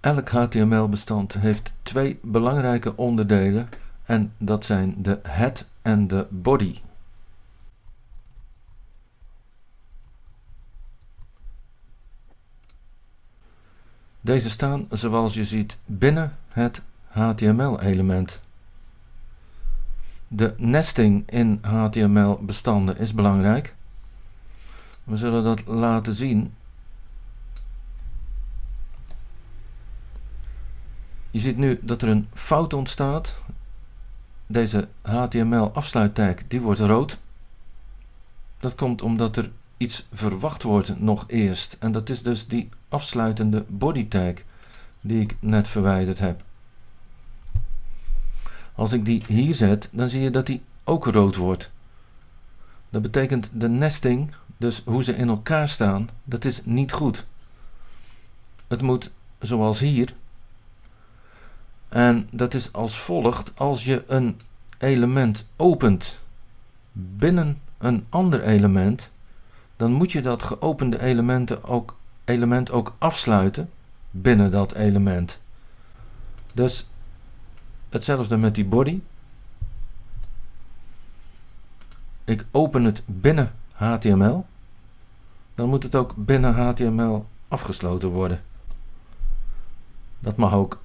Elk HTML-bestand heeft twee belangrijke onderdelen en dat zijn de head en de body. Deze staan zoals je ziet binnen het HTML-element. De nesting in HTML-bestanden is belangrijk. We zullen dat laten zien. Je ziet nu dat er een fout ontstaat. Deze HTML afsluittag die wordt rood. Dat komt omdat er iets verwacht wordt nog eerst. En dat is dus die afsluitende body tag die ik net verwijderd heb. Als ik die hier zet, dan zie je dat die ook rood wordt. Dat betekent de nesting, dus hoe ze in elkaar staan, dat is niet goed. Het moet zoals hier. En dat is als volgt, als je een element opent binnen een ander element, dan moet je dat geopende elementen ook, element ook afsluiten binnen dat element. Dus hetzelfde met die body. Ik open het binnen HTML. Dan moet het ook binnen HTML afgesloten worden. Dat mag ook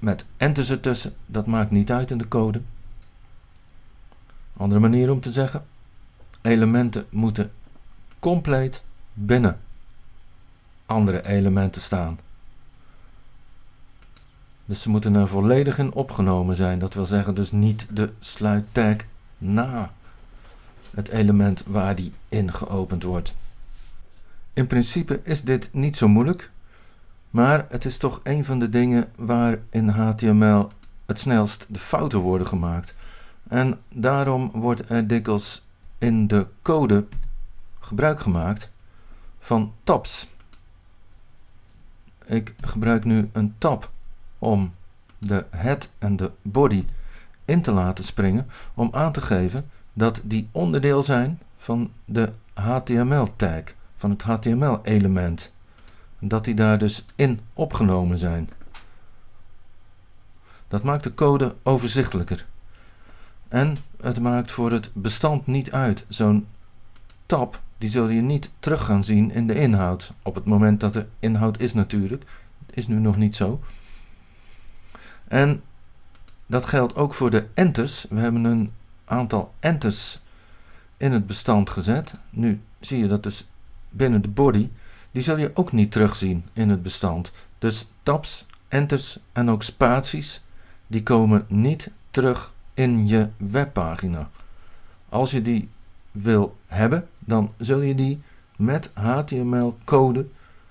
met enters ertussen. Dat maakt niet uit in de code. Andere manier om te zeggen elementen moeten compleet binnen andere elementen staan. Dus ze moeten er volledig in opgenomen zijn. Dat wil zeggen dus niet de sluittag na het element waar die in geopend wordt. In principe is dit niet zo moeilijk, maar het is toch een van de dingen waar in HTML het snelst de fouten worden gemaakt. En daarom wordt er dikwijls in de code gebruik gemaakt van tabs. Ik gebruik nu een tab om de head en de body in te laten springen om aan te geven dat die onderdeel zijn van de HTML tag, van het HTML element. Dat die daar dus in opgenomen zijn. Dat maakt de code overzichtelijker. En het maakt voor het bestand niet uit. Zo'n tab die zul je niet terug gaan zien in de inhoud. Op het moment dat er inhoud is natuurlijk. Het is nu nog niet zo. En dat geldt ook voor de enters. We hebben een aantal enters in het bestand gezet. Nu zie je dat dus binnen de body. Die zul je ook niet terugzien in het bestand. Dus tabs, enters en ook spaties, die komen niet terug in je webpagina. Als je die wil hebben, dan zul je die met HTML-code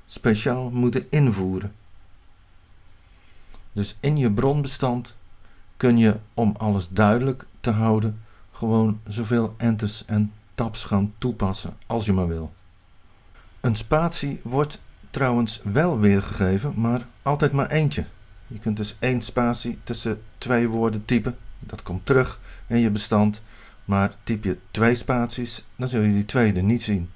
speciaal moeten invoeren. Dus in je bronbestand kun je, om alles duidelijk te houden, gewoon zoveel enters en tabs gaan toepassen als je maar wil. Een spatie wordt trouwens wel weergegeven, maar altijd maar eentje. Je kunt dus één spatie tussen twee woorden typen dat komt terug in je bestand. Maar typ je twee spaties, dan zul je die tweede niet zien.